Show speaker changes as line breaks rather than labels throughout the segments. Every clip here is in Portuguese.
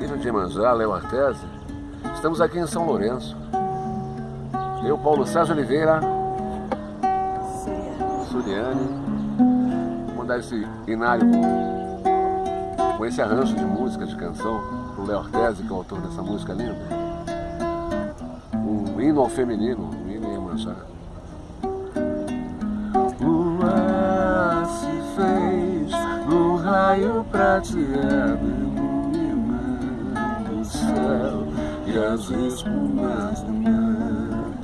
filho de Emanjá, Léo Artese, estamos aqui em São Lourenço. Eu, Paulo Sérgio Oliveira, Suriane, vou mandar esse inário com esse arranjo de música, de canção, pro Léo Artese, que é o autor dessa música linda. Um hino ao feminino, um hino em Emanjá.
Lua se fez num raio prateado e as espumas do mar.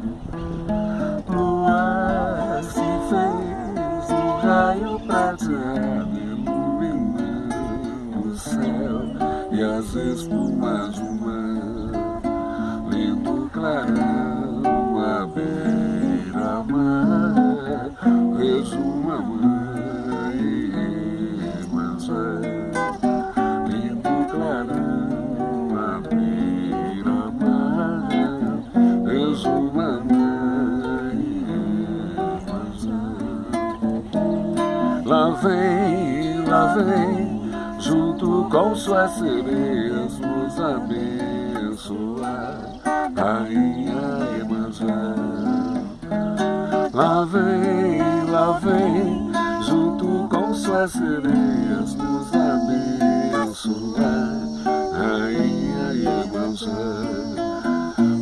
Lua se fez um raio prateado iluminando o céu e as espumas do mar. Lindo clarão Lá vem, lá vem, junto com suas sereias, nos abençoar, Rainha Iemanjá. Lá vem, lá vem, junto com suas sereias, nos abençoar, Rainha Iemanjá.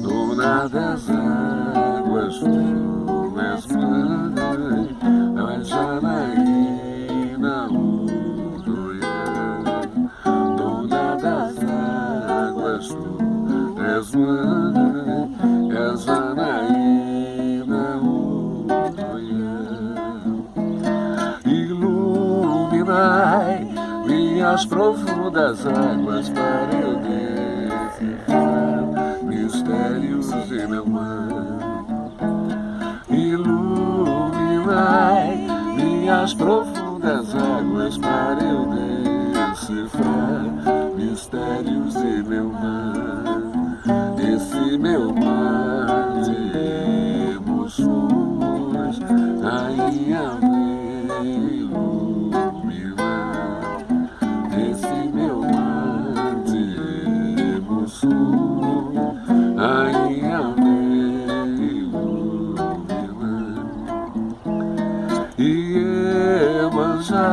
Dona das águas, és mãe, a Janaína Udoia. Iluminai minhas profundas águas para eu decifrar mistérios de meu mar. Iluminai minhas profundas águas para eu decifrar mistérios de meu mar. Rainha vem iluminar. Esse meu mar de emoções, rainha vem iluminar. Iemanjá,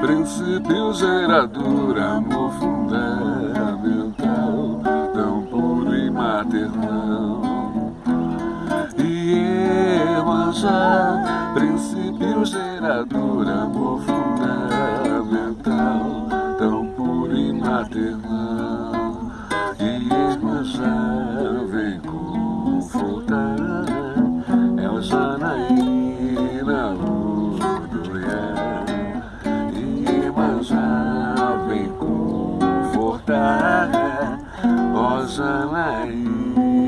princípio gerador, amor fundamental, tão puro e maternal. Amor fundamental, tão puro e maternal. Iemanjá vem confortar, é Janaína Udoia. Iemanjá vem confortar, ó Janaína